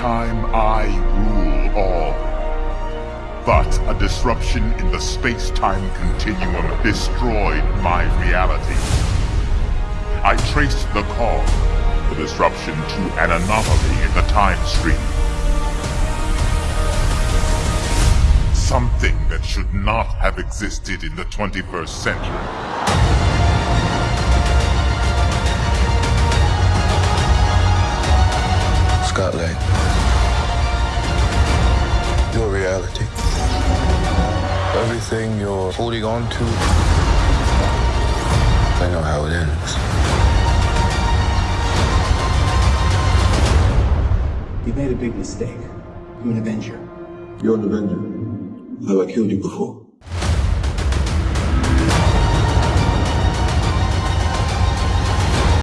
time I rule all. But a disruption in the space-time continuum destroyed my reality. I traced the cause, the disruption to an anomaly in the time stream. Something that should not have existed in the 21st century. Scott Lang. Your reality. Everything you're holding on to. I know how it ends. You made a big mistake. I'm an Avenger. You're an Avenger. Have I killed you before?